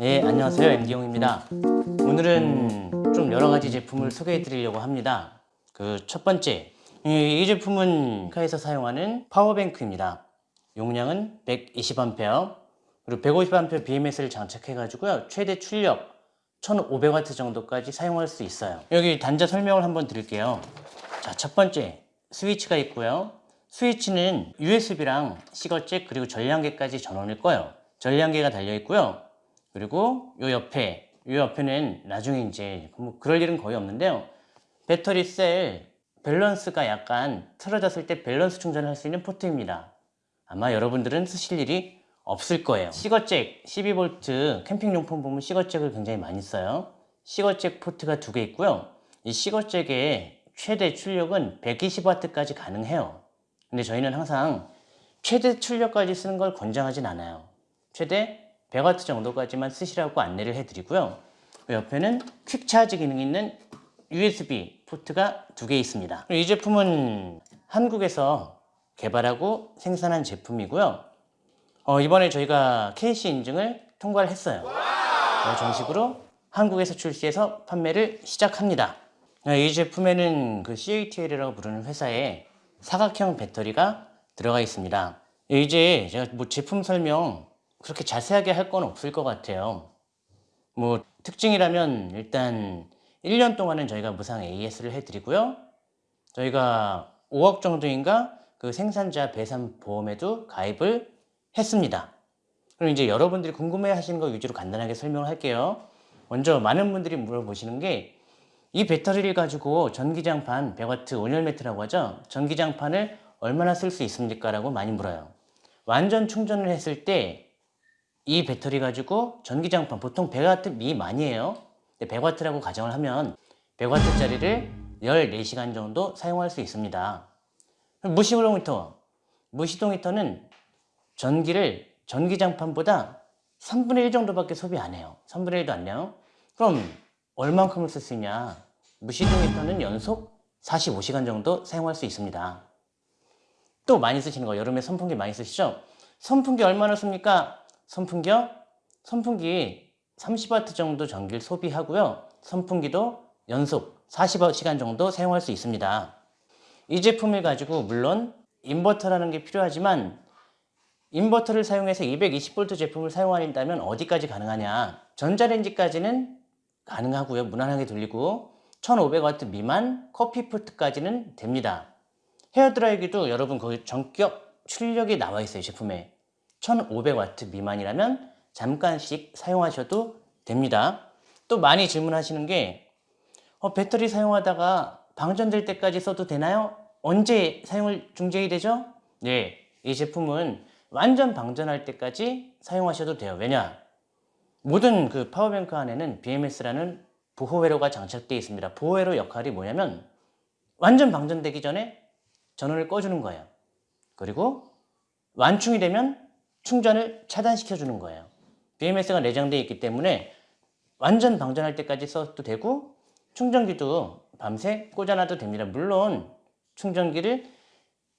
네, 안녕하세요. MD용입니다. 오늘은 좀 여러 가지 제품을 소개해 드리려고 합니다. 그 첫 번째, 이, 이 제품은 카에서 사용하는 파워뱅크입니다. 용량은 120A, 그리고 150A BMS를 장착해 가지고요. 최대 출력 1500W 정도까지 사용할 수 있어요. 여기 단자 설명을 한번 드릴게요. 자, 첫 번째, 스위치가 있고요. 스위치는 USB랑 시거잭 그리고 전량계까지 전원일 거예요. 전량계가 달려 있고요. 그리고 요 옆에 요 옆에는 나중에 이제 뭐 그럴 일은 거의 없는데요. 배터리 셀 밸런스가 약간 틀어졌을 때 밸런스 충전을 할 수 있는 포트입니다. 아마 여러분들은 쓰실 일이 없을 거예요. 시거잭 12V 캠핑용품 보면 시거잭을 굉장히 많이 써요. 시거잭 포트가 두 개 있고요. 이 시거잭의 최대 출력은 120W까지 가능해요. 근데 저희는 항상 최대 출력까지 쓰는 걸 권장하진 않아요. 최대 100W 정도까지만 쓰시라고 안내를 해드리고요. 그 옆에는 퀵 차지 기능이 있는 USB 포트가 두 개 있습니다. 이 제품은 한국에서 개발하고 생산한 제품이고요. 어, 이번에 저희가 KC 인증을 통과를 했어요. 어, 정식으로 한국에서 출시해서 판매를 시작합니다. 어, 이 제품에는 그 CATL이라고 부르는 회사의 사각형 배터리가 들어가 있습니다. 이제 제가 뭐 제품 설명 그렇게 자세하게 할 건 없을 것 같아요. 뭐 특징이라면 일단 1년 동안은 저희가 무상 AS를 해드리고요. 저희가 5억 정도인가 그 생산자 배상 보험에도 가입을 했습니다. 그럼 이제 여러분들이 궁금해 하시는 거 위주로 간단하게 설명을 할게요. 먼저 많은 분들이 물어보시는 게 이 배터리를 가지고 전기장판 100W 온열 매트라고 하죠. 전기장판을 얼마나 쓸 수 있습니까? 라고 많이 물어요. 완전 충전을 했을 때 이 배터리 가지고 전기장판 보통 100W 미만이에요. 100W라고 가정을 하면 100W짜리를 14시간 정도 사용할 수 있습니다. 무시블록 히터 무시동 히터는 전기를 전기장판보다 3분의 1 정도밖에 소비 안 해요. 3분의 1도 안 돼요. 그럼 얼만큼을 쓸 수 있냐? 무시동 히터는 연속 45시간 정도 사용할 수 있습니다. 또 많이 쓰시는 거 여름에 선풍기 많이 쓰시죠? 선풍기 얼마나 씁니까? 선풍기요? 선풍기 30W 정도 전기를 소비하고요. 선풍기도 연속 40시간 정도 사용할 수 있습니다. 이 제품을 가지고 물론 인버터라는 게 필요하지만 인버터를 사용해서 220V 제품을 사용한다면 어디까지 가능하냐 전자레인지까지는 가능하고요 무난하게 돌리고 1500W 미만 커피포트까지는 됩니다 헤어드라이기도 여러분 거기 전격 출력이 나와 있어요 제품에 1500W 미만이라면 잠깐씩 사용하셔도 됩니다 또 많이 질문하시는 게 어, 배터리 사용하다가 방전될 때까지 써도 되나요? 언제 사용을 중지해야 되죠? 네, 이 제품은 완전 방전할 때까지 사용하셔도 돼요. 왜냐? 모든 그 파워뱅크 안에는 BMS라는 보호회로가 장착되어 있습니다. 보호회로 역할이 뭐냐면 완전 방전되기 전에 전원을 꺼주는 거예요. 그리고 완충이 되면 충전을 차단시켜 주는 거예요. BMS가 내장되어 있기 때문에 완전 방전할 때까지 써도 되고 충전기도 밤새 꽂아놔도 됩니다. 물론 충전기를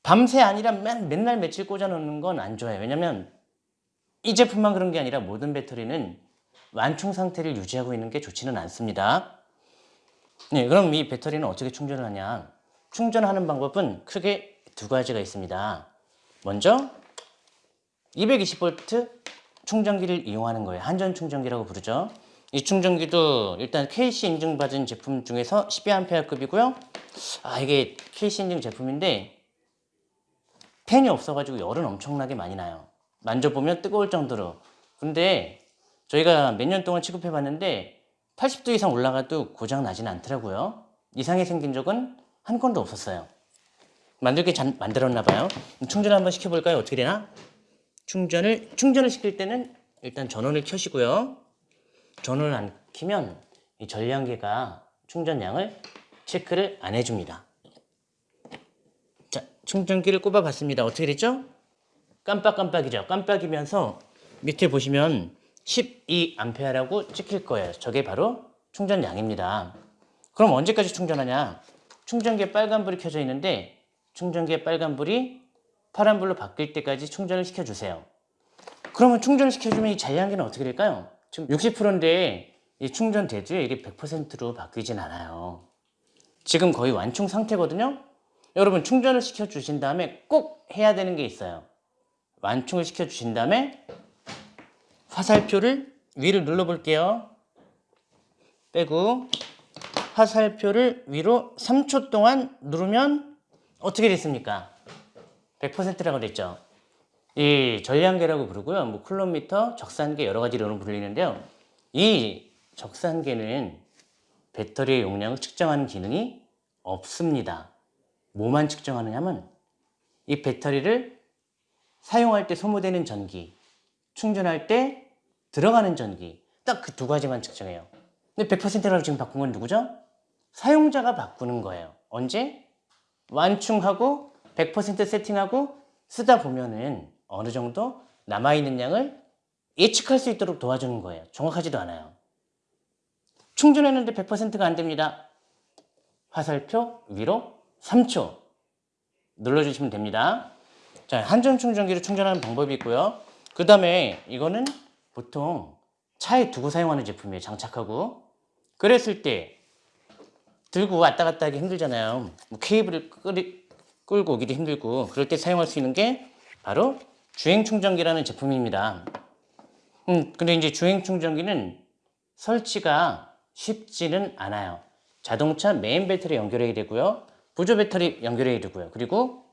밤새 아니라 맨, 맨날 며칠 꽂아놓는 건 안 좋아요. 왜냐면 이 제품만 그런 게 아니라 모든 배터리는 완충 상태를 유지하고 있는 게 좋지는 않습니다. 네, 그럼 이 배터리는 어떻게 충전을 하냐? 충전하는 방법은 크게 두 가지가 있습니다. 먼저 220V 충전기를 이용하는 거예요. 한전 충전기라고 부르죠. 이 충전기도 일단 KC 인증받은 제품 중에서 12A급이고요. 아 이게 KC 인증 제품인데 팬이 없어가지고 열은 엄청나게 많이 나요. 만져보면 뜨거울 정도로. 근데 저희가 몇 년 동안 취급해 봤는데 80도 이상 올라가도 고장 나진 않더라고요. 이상이 생긴 적은 한 건도 없었어요. 만들게 잘 만들었나 봐요. 충전 한번 시켜볼까요? 어떻게 되나? 충전을 충전을 시킬 때는 일단 전원을 켜시고요. 전원을 안 키면 이 전량계가 충전량을 체크를 안 해줍니다. 자, 충전기를 꼽아봤습니다. 어떻게 됐죠? 깜빡깜빡이죠. 깜빡이면서 밑에 보시면 12A라고 찍힐 거예요. 저게 바로 충전량입니다. 그럼 언제까지 충전하냐? 충전기에 빨간불이 켜져 있는데 충전기에 빨간불이 파란불로 바뀔 때까지 충전을 시켜주세요. 그러면 충전을 시켜주면 이 잔량계는 어떻게 될까요? 지금 60%인데 이 충전돼도요 이게 100%로 바뀌진 않아요. 지금 거의 완충 상태거든요. 여러분 충전을 시켜 주신 다음에 꼭 해야 되는 게 있어요. 완충을 시켜 주신 다음에 화살표를 위를 눌러 볼게요. 빼고 화살표를 위로 3초 동안 누르면 어떻게 됐습니까? 100%라고 됐죠. 이 전량계라고 부르고요. 뭐 쿨럼미터, 적산계 여러 가지 이름으로 불리는데요. 이 적산계는 배터리의 용량을 측정하는 기능이 없습니다. 뭐만 측정하느냐면 이 배터리를 사용할 때 소모되는 전기, 충전할 때 들어가는 전기 딱 그 두 가지만 측정해요. 근데 100%라고 지금 바꾼 건 누구죠? 사용자가 바꾸는 거예요. 언제? 완충하고 100% 세팅하고 쓰다 보면은 어느 정도 남아있는 양을 예측할 수 있도록 도와주는 거예요. 정확하지도 않아요. 충전했는데 100%가 안 됩니다. 화살표 위로 3초 눌러주시면 됩니다. 자, 한전 충전기로 충전하는 방법이 있고요. 그 다음에 이거는 보통 차에 두고 사용하는 제품이에요. 장착하고. 그랬을 때 들고 왔다 갔다 하기 힘들잖아요. 뭐 케이블을 끌이, 끌고 오기도 힘들고 그럴 때 사용할 수 있는 게 바로 주행 충전기라는 제품입니다. 음, 근데 이제 주행 충전기는 설치가 쉽지는 않아요. 자동차 메인 배터리 연결해야 되고요. 보조 배터리 연결해야 되고요. 그리고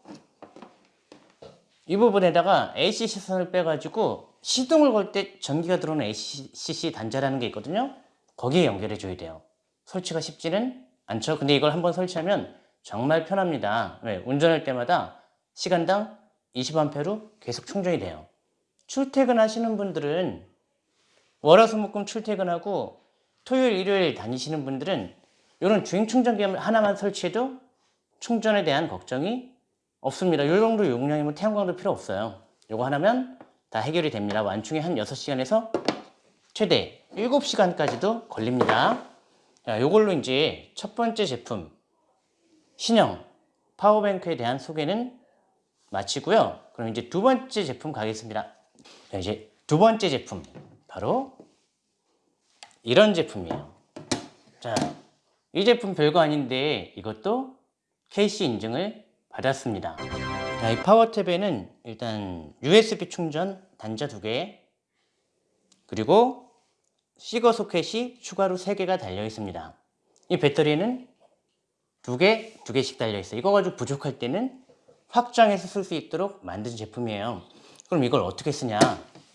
이 부분에다가 ACC 선을 빼가지고 시동을 걸 때 전기가 들어오는 ACC 단자라는 게 있거든요. 거기에 연결해 줘야 돼요. 설치가 쉽지는 않죠. 근데 이걸 한번 설치하면 정말 편합니다. 왜? 운전할 때마다 시간당 20A로 계속 충전이 돼요. 출퇴근 하시는 분들은 월화수목금 출퇴근하고 토요일 일요일 다니시는 분들은 이런 주행 충전기 하나만 설치해도 충전에 대한 걱정이 없습니다. 이 정도 용량이면 태양광도 필요 없어요. 이거 하나면 다 해결이 됩니다. 완충이 한 6시간에서 최대 7시간까지도 걸립니다. 자, 이걸로 이제 첫 번째 제품 신형 파워뱅크에 대한 소개는 마치고요. 그럼 이제 두 번째 제품 가겠습니다. 자, 이제 두 번째 제품 바로 이런 제품이에요. 자, 이 제품 별거 아닌데 이것도 KC 인증을 받았습니다. 자, 이 파워탭에는 일단 USB 충전 단자 두 개, 그리고 시거 소켓이 추가로 세 개가 달려 있습니다. 이 배터리는 두 개, 두 개씩 달려 있어요. 이거 가지고 부족할 때는 확장해서 쓸 수 있도록 만든 제품이에요. 그럼 이걸 어떻게 쓰냐?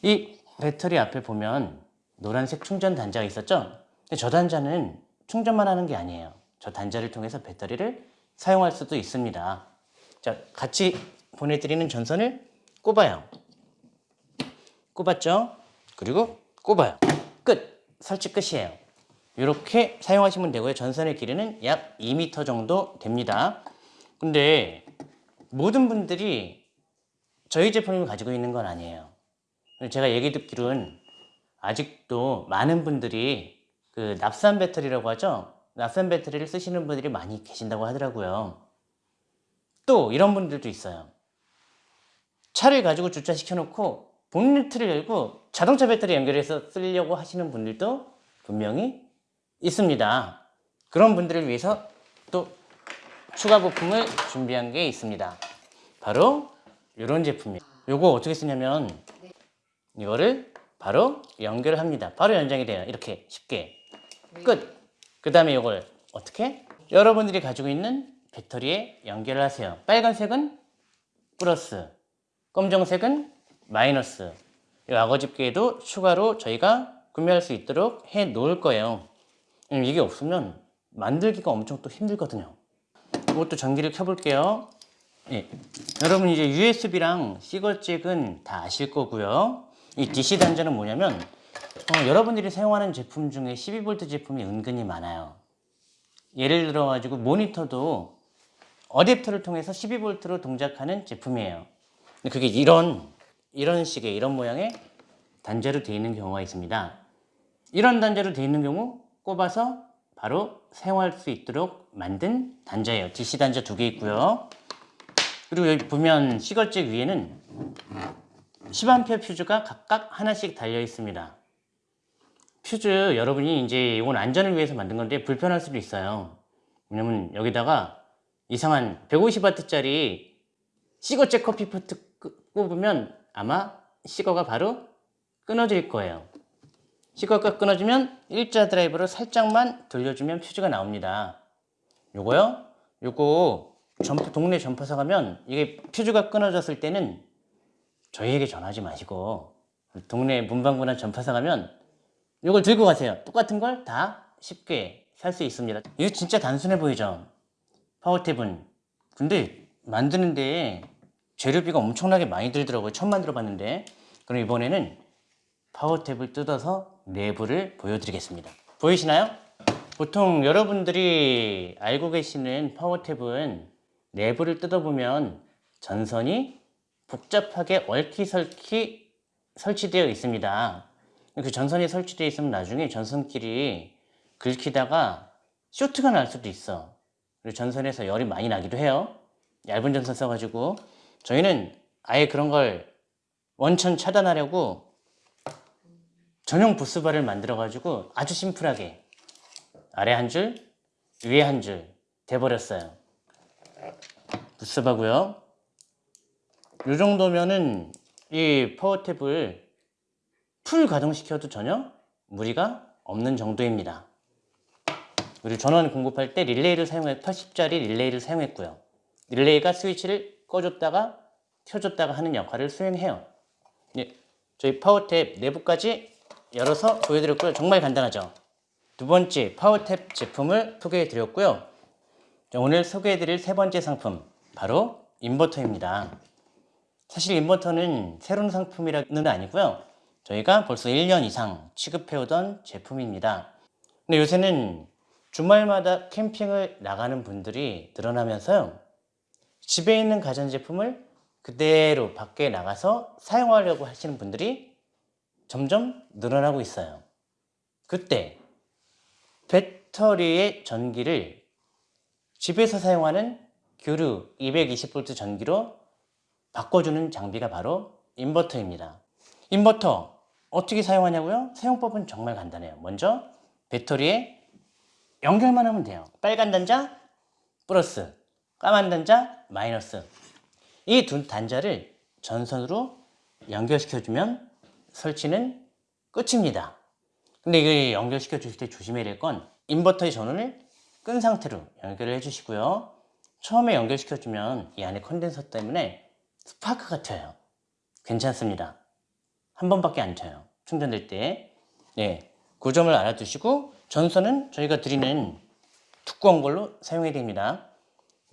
이 배터리 앞에 보면 노란색 충전 단자가 있었죠? 근데 저 단자는 충전만 하는 게 아니에요. 저 단자를 통해서 배터리를 사용할 수도 있습니다. 자, 같이 보내드리는 전선을 꼽아요. 꼽았죠? 그리고 꼽아요. 끝! 설치 끝이에요. 이렇게 사용하시면 되고요. 전선의 길이는 약 2m 정도 됩니다. 근데 모든 분들이 저희 제품을 가지고 있는 건 아니에요. 제가 얘기 듣기로는 아직도 많은 분들이 그 납산 배터리라고 하죠. 납산 배터리를 쓰시는 분들이 많이 계신다고 하더라고요. 또 이런 분들도 있어요. 차를 가지고 주차시켜 놓고 본네트를 열고 자동차 배터리 연결해서 쓰려고 하시는 분들도 분명히 있습니다. 그런 분들을 위해서 또 추가 부품을 준비한 게 있습니다. 바로 이런 제품이에요. 이거 어떻게 쓰냐면 이거를 바로 연결을 합니다. 바로 연장이 돼요. 이렇게 쉽게. 끝. 그 다음에 이걸 어떻게? 여러분들이 가지고 있는 배터리에 연결을 하세요. 빨간색은 플러스, 검정색은 마이너스. 이 악어 집게도 추가로 저희가 구매할 수 있도록 해 놓을 거예요. 음, 이게 없으면 만들기가 엄청 또 힘들거든요. 이것도 전기를 켜볼게요. 예. 여러분 이제 USB랑 시거잭은 다 아실 거고요. 이 DC 단자는 뭐냐면 어, 여러분들이 사용하는 제품 중에 12V 제품이 은근히 많아요. 예를 들어 가지고 모니터도 어댑터를 통해서 12V로 동작하는 제품이에요. 그게 이런 이런 식의 이런 모양의 단자로 되어 있는 경우가 있습니다. 이런 단자로 되어 있는 경우 꼽아서 바로 사용할 수 있도록 만든 단자예요. DC 단자 두 개 있고요. 그리고 여기 보면 시거잭 위에는 10A 퓨즈가 각각 하나씩 달려 있습니다. 퓨즈 여러분이 이제 이건 안전을 위해서 만든 건데 불편할 수도 있어요. 왜냐면 여기다가 이상한 150W짜리 시거잭 커피 포트 끄- 꼽으면 아마 시거가 바로 끊어질 거예요. 시거가 끊어지면 일자 드라이브로 살짝만 돌려주면 퓨즈가 나옵니다. 요거요? 요거 점프, 동네 전파사 가면 이게 퓨즈가 끊어졌을 때는 저희에게 전화하지 마시고 동네 문방구나 점퍼사 가면 이걸 들고 가세요. 똑같은 걸 다 쉽게 살 수 있습니다. 이거 진짜 단순해 보이죠? 파워탭은. 근데 만드는데 재료비가 엄청나게 많이 들더라고요. 처음 만들어 봤는데. 그럼 이번에는 파워탭을 뜯어서 내부를 보여드리겠습니다. 보이시나요? 보통 여러분들이 알고 계시는 파워탭은 내부를 뜯어보면 전선이 복잡하게 얽히설키 설치되어 있습니다. 그 전선이 설치되어 있으면 나중에 전선끼리 긁히다가 쇼트가 날 수도 있어. 그리고 전선에서 열이 많이 나기도 해요. 얇은 전선 써가지고 저희는 아예 그런 걸 원천 차단하려고 전용 부스바를 만들어 가지고 아주 심플하게 아래 한 줄, 위에 한 줄 돼버렸어요. 부스바고요. 이 정도면은 이 파워탭을 풀 가동시켜도 전혀 무리가 없는 정도입니다. 그리고 전원 공급할 때 릴레이를 사용해 80짜리 릴레이를 사용했고요. 릴레이가 스위치를 꺼줬다가 켜줬다가 하는 역할을 수행해요. 예, 저희 파워탭 내부까지 열어서 보여드렸고요. 정말 간단하죠. 두 번째 파워탭 제품을 소개해드렸고요. 자, 오늘 소개해드릴 세 번째 상품 바로 인버터입니다. 사실 인버터는 새로운 상품이라는 아니고요. 저희가 벌써 1년 이상 취급해오던 제품입니다. 근데 요새는 주말마다 캠핑을 나가는 분들이 늘어나면서요. 집에 있는 가전제품을 그대로 밖에 나가서 사용하려고 하시는 분들이 점점 늘어나고 있어요. 그때 배터리의 전기를 집에서 사용하는 교류 220V 전기로 바꿔주는 장비가 바로 인버터입니다. 인버터 어떻게 사용하냐고요? 사용법은 정말 간단해요. 먼저 배터리에 연결만 하면 돼요. 빨간 단자 플러스, 까만 단자 마이너스. 이 두 단자를 전선으로 연결시켜주면 설치는 끝입니다. 근데 이거 연결시켜 주실 때 조심해야 될 건 인버터의 전원을 끈 상태로 연결을 해 주시고요. 처음에 연결시켜 주면 이 안에 컨덴서 때문에 스파크가 튀어요. 괜찮습니다. 한 번밖에 안 튀어요. 충전될 때. 네, 그 점을 알아두시고 전선은 저희가 드리는 두꺼운 걸로 사용해야 됩니다.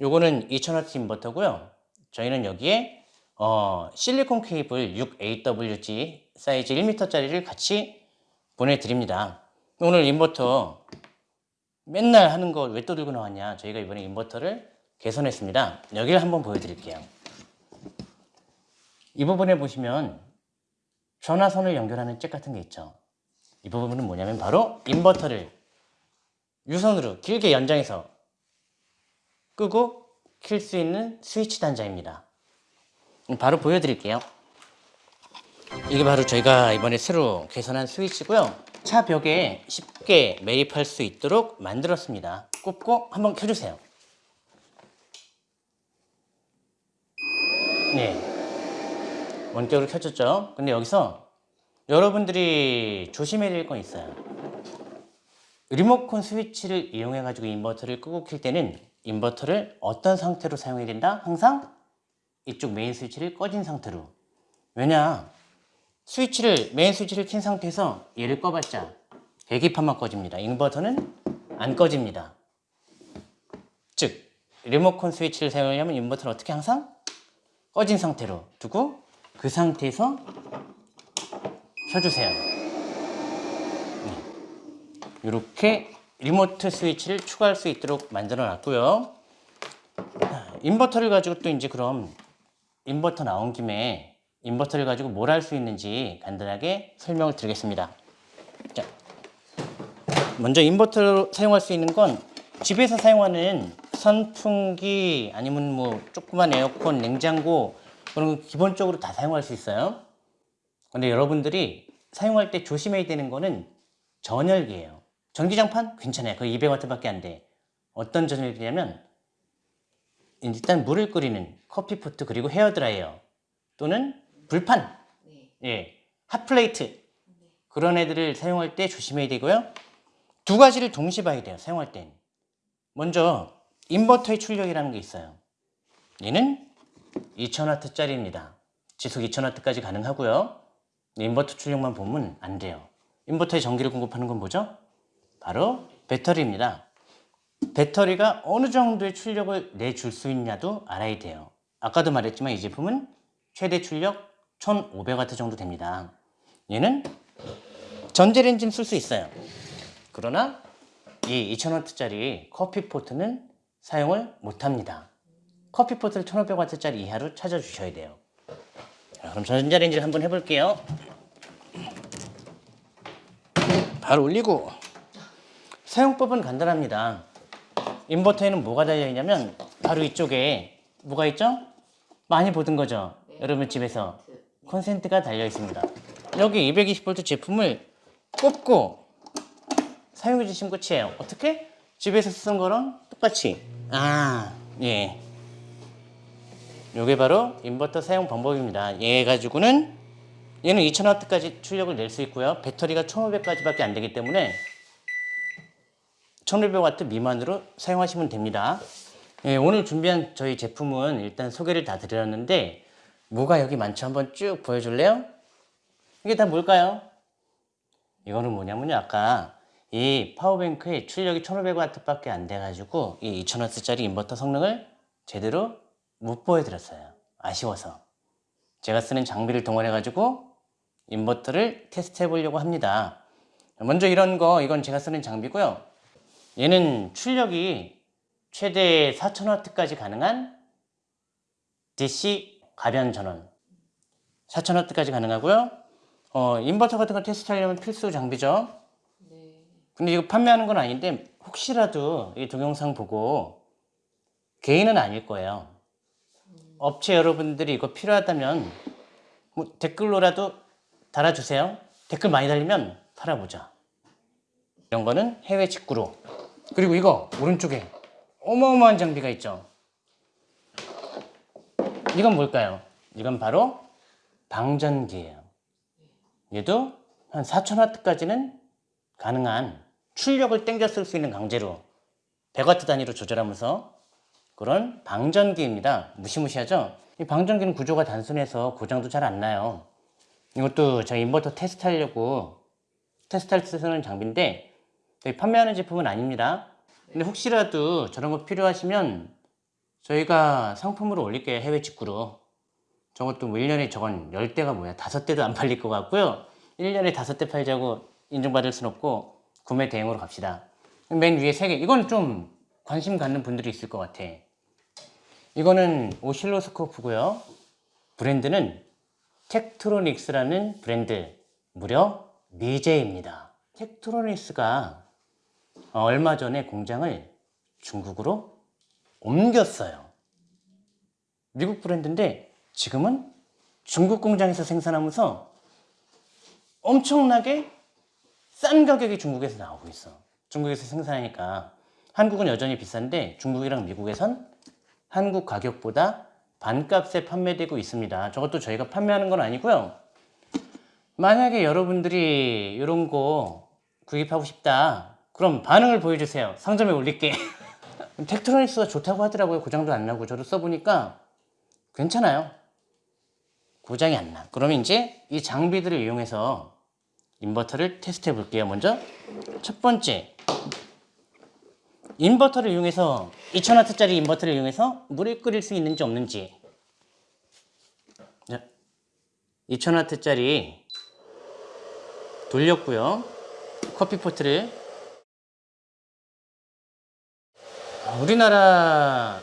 요거는 2000W 인버터고요. 저희는 여기에 어, 실리콘 케이블 6AWG 사이즈 1m짜리를 같이 보내드립니다. 오늘 인버터 맨날 하는 거 왜 또 들고 나왔냐 저희가 이번에 인버터를 개선했습니다. 여기를 한번 보여드릴게요. 이 부분에 보시면 전화선을 연결하는 잭 같은 게 있죠. 이 부분은 뭐냐면 바로 인버터를 유선으로 길게 연장해서 끄고 킬 수 있는 스위치 단자입니다. 바로 보여드릴게요. 이게 바로 저희가 이번에 새로 개선한 스위치고요. 차 벽에 쉽게 매립할 수 있도록 만들었습니다. 꼽고 한번 켜주세요. 네. 원격으로 켜졌죠? 근데 여기서 여러분들이 조심해야 될 건 있어요. 리모컨 스위치를 이용해 가지고 인버터를 끄고 킬 때는 인버터를 어떤 상태로 사용해야 된다? 항상 이쪽 메인 스위치를 꺼진 상태로. 왜냐? 스위치를 메인 스위치를 킨 상태에서 얘를 꺼봤자 계기판만 꺼집니다. 인버터는 안 꺼집니다. 즉 리모컨 스위치를 사용하려면 인버터를 어떻게 항상 꺼진 상태로 두고 그 상태에서 켜주세요. 이렇게 리모트 스위치를 추가할 수 있도록 만들어 놨고요. 인버터를 가지고 또 이제 그럼 인버터 나온 김에 인버터를 가지고 뭘 할 수 있는지 간단하게 설명을 드리겠습니다 자, 먼저 인버터로 사용할 수 있는 건 집에서 사용하는 선풍기 아니면 뭐 조그만 에어컨, 냉장고 그런 거 기본적으로 다 사용할 수 있어요 근데 여러분들이 사용할 때 조심해야 되는 거는 전열기예요. 전기장판? 괜찮아요. 그 200W밖에 안 돼. 어떤 전열기냐면 일단 물을 끓이는 커피포트 그리고 헤어드라이어 또는 불판 네. 예, 핫플레이트 그런 애들을 사용할 때 조심해야 되고요. 두 가지를 동시에 봐야 돼요. 사용할 땐. 먼저 인버터의 출력이라는 게 있어요. 얘는 2000W짜리입니다. 지속 2000W까지 가능하고요. 인버터 출력만 보면 안 돼요. 인버터에 전기를 공급하는 건 뭐죠? 바로 배터리입니다. 배터리가 어느 정도의 출력을 내줄 수 있냐도 알아야 돼요. 아까도 말했지만 이 제품은 최대 출력 1500W 정도 됩니다. 얘는 전자레인지는 쓸 수 있어요. 그러나 이 2000W짜리 커피포트는 사용을 못합니다. 커피포트를 1500W짜리 이하로 찾아주셔야 돼요. 자, 그럼 전자레인지를 한번 해볼게요. 바로 올리고 사용법은 간단합니다. 인버터에는 뭐가 달려있냐면 바로 이쪽에 뭐가 있죠? 많이 보던 거죠? 여러분 집에서 콘센트가 달려 있습니다. 여기 220V 제품을 꼽고 사용해 주시면 끝이에요. 어떻게? 집에서 쓰던 거랑 똑같이. 아, 예. 요게 바로 인버터 사용 방법입니다. 얘 가지고는 얘는 2000W까지 출력을 낼 수 있고요. 배터리가 1500까지 밖에 안 되기 때문에 1500W 미만으로 사용하시면 됩니다. 예, 오늘 준비한 저희 제품은 일단 소개를 다 드렸는데 뭐가 여기 많죠? 한번 쭉 보여줄래요? 이게 다 뭘까요? 이거는 뭐냐면요. 아까 이 파워뱅크의 출력이 1500W밖에 안 돼가지고 이 2000W짜리 인버터 성능을 제대로 못 보여드렸어요. 아쉬워서. 제가 쓰는 장비를 동원해가지고 인버터를 테스트 해보려고 합니다. 먼저 이런 거, 이건 제가 쓰는 장비고요. 얘는 출력이 최대 4000W까지 가능한 DC 가변 전원 4000W까지 가능하고요. 어, 인버터 같은 거 테스트하려면 필수 장비죠. 네. 근데 이거 판매하는 건 아닌데 혹시라도 이 동영상 보고 개인은 아닐 거예요. 업체 여러분들이 이거 필요하다면 뭐 댓글로라도 달아주세요. 댓글 많이 달리면 팔아보자. 이런 거는 해외 직구로. 그리고 이거 오른쪽에 어마어마한 장비가 있죠. 이건 뭘까요? 이건 바로 방전기예요. 얘도 한 4000W까지는 가능한 출력을 땡겨 쓸 수 있는 강제로 100W 단위로 조절하면서 그런 방전기입니다. 무시무시하죠? 이 방전기는 구조가 단순해서 고장도 잘 안 나요. 이것도 저희 인버터 테스트 하려고 테스트할 때 쓰는 장비인데 판매하는 제품은 아닙니다. 근데 혹시라도 저런 거 필요하시면 저희가 상품으로 올릴게요. 해외 직구로. 저것도 뭐 1년에 저건 10대가 뭐야. 5대도 안 팔릴 것 같고요. 1년에 5대 팔자고 인정받을 순 없고 구매 대행으로 갑시다. 맨 위에 3개. 이건 좀 관심 갖는 분들이 있을 것 같아. 이거는 오실로스코프고요. 브랜드는 텍트로닉스라는 브랜드. 무려 미제입니다. 텍트로닉스가 어, 얼마 전에 공장을 중국으로 옮겼어요. 미국 브랜드인데 지금은 중국 공장에서 생산하면서 엄청나게 싼 가격이 중국에서 나오고 있어. 중국에서 생산하니까 한국은 여전히 비싼데 중국이랑 미국에선 한국 가격보다 반값에 판매되고 있습니다. 저것도 저희가 판매하는 건 아니고요. 만약에 여러분들이 이런 거 구입하고 싶다. 그럼 반응을 보여주세요. 상점에 올릴게. 텍트로닉스가 좋다고 하더라고요. 고장도 안 나고 저도 써보니까 괜찮아요. 고장이 안 나. 그러면 이제 이 장비들을 이용해서 인버터를 테스트 해 볼게요. 먼저 첫 번째 인버터를 이용해서 2000W짜리 인버터를 이용해서 물을 끓일 수 있는지 없는지 자, 2000W짜리 돌렸고요. 커피포트를 우리나라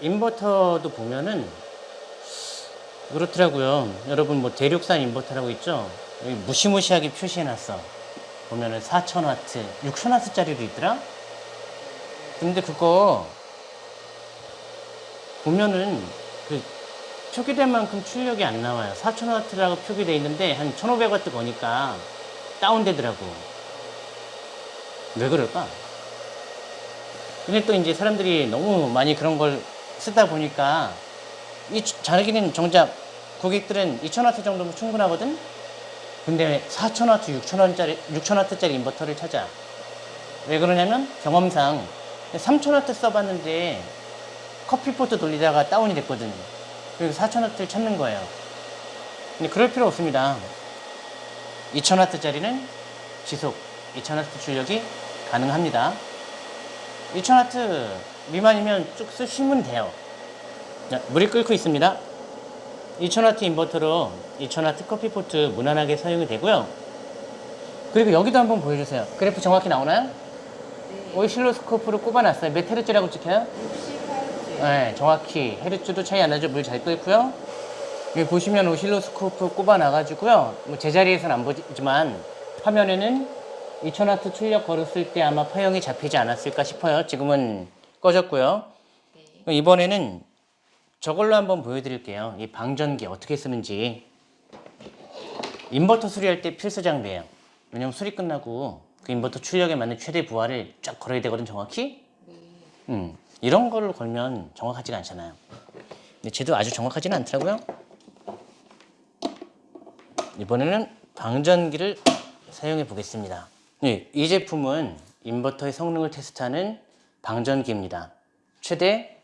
인버터도 보면은 그렇더라고요. 여러분 뭐 대륙산 인버터라고 있죠? 여기 무시무시하게 표시해놨어. 보면은 4000W, 6000W짜리도 있더라? 근데 그거 보면은 그 표기된 만큼 출력이 안 나와요. 4000W라고 표기돼 있는데 한 1500W 거니까 다운되더라고. 왜 그럴까? 근데 또 이제 사람들이 너무 많이 그런 걸 쓰다 보니까 이 주- 자기는 정작 고객들은 2000W 정도면 충분하거든? 근데 4000W, 6000W짜리, 6000W짜리 인버터를 찾아. 왜 그러냐면 경험상 3000W 써봤는데 커피포트 돌리다가 다운이 됐거든. 그리고 4000W를 찾는 거예요. 근데 그럴 필요 없습니다. 2000W짜리는 지속 2000W 출력이 가능합니다. 2000W 미만이면 쭉 쓰시면 돼요. 자, 물이 끓고 있습니다. 2000W 인버터로 2000W 커피포트 무난하게 사용이 되고요. 그리고 여기도 한번 보여주세요. 그래프 정확히 나오나요? 오실로스코프로 꼽아놨어요. 몇 헤르츠라고 찍혀요? 68주. 네, 정확히 헤르츠도 차이 안 나죠. 물 잘 끓고요. 여기 보시면 오실로스코프 꼽아놔가지고요. 뭐 제자리에서는 안 보지만 화면에는 2000W 출력 걸었을 때 아마 파형이 잡히지 않았을까 싶어요. 지금은 꺼졌고요. 네. 이번에는 저걸로 한번 보여드릴게요. 이 방전기 어떻게 쓰는지. 인버터 수리할 때 필수 장비예요. 왜냐면 수리 끝나고 그 인버터 출력에 맞는 최대 부하를 쫙 걸어야 되거든 정확히. 음, 이런 거를 걸면 정확하지가 않잖아요. 근데 쟤도 아주 정확하지는 않더라고요. 이번에는 방전기를 사용해 보겠습니다. 네, 이 제품은 인버터의 성능을 테스트하는 방전기입니다. 최대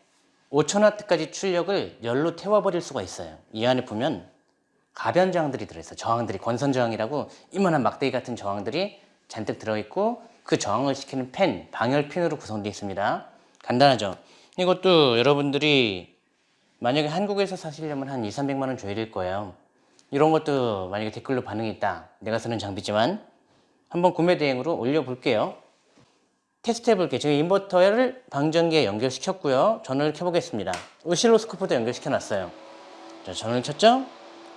5000W까지 출력을 열로 태워버릴 수가 있어요. 이 안에 보면 가변 저항들이 들어있어요. 저항들이 권선 저항이라고 이만한 막대기 같은 저항들이 잔뜩 들어있고 그 저항을 시키는 팬, 방열 핀으로 구성되어 있습니다. 간단하죠. 이것도 여러분들이 만약에 한국에서 사시려면 한 2, 300만 원 줘야 될 거예요. 이런 것도 만약에 댓글로 반응이 있다. 내가 쓰는 장비지만 한번 구매 대행으로 올려볼게요. 테스트 해볼게요. 지금 인버터를 방전기에 연결시켰고요. 전원을 켜보겠습니다. 오실로스코프도 연결시켜놨어요. 자, 전원을 켰죠?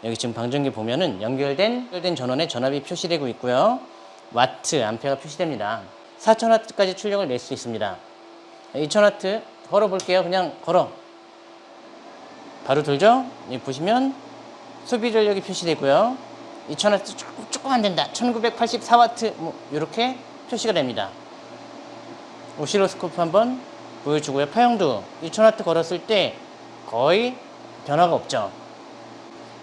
여기 지금 방전기 보면은 연결된, 연결된 전원에 전압이 표시되고 있고요. 와트, 암페어가 표시됩니다. 4000W까지 출력을 낼 수 있습니다. 2000W 걸어볼게요. 그냥 걸어. 바로 돌죠? 보시면 소비 전력이 표시되고요. 2000W 조금, 조금 안 된다. 1984W 뭐 이렇게 표시가 됩니다. 오실로스코프 한번 보여주고요. 파형도 2000W 걸었을 때 거의 변화가 없죠.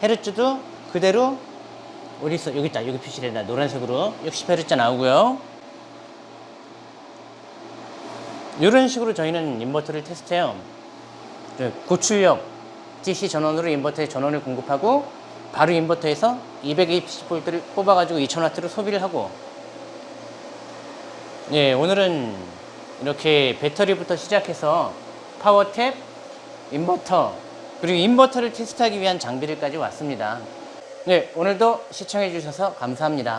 헤르츠도 그대로 어디 있어? 여기 있다. 여기 표시된다. 노란색으로 60Hz 나오고요. 이런 식으로 저희는 인버터를 테스트해요. 네, 고출력 DC 전원으로 인버터에 전원을 공급하고 바로 인버터에서 220V를 뽑아가지고 2000W로 소비를 하고 예, 오늘은 이렇게 배터리부터 시작해서 파워탭, 인버터, 그리고 인버터를 테스트하기 위한 장비들까지 왔습니다. 네, 오늘도 시청해 주셔서 감사합니다.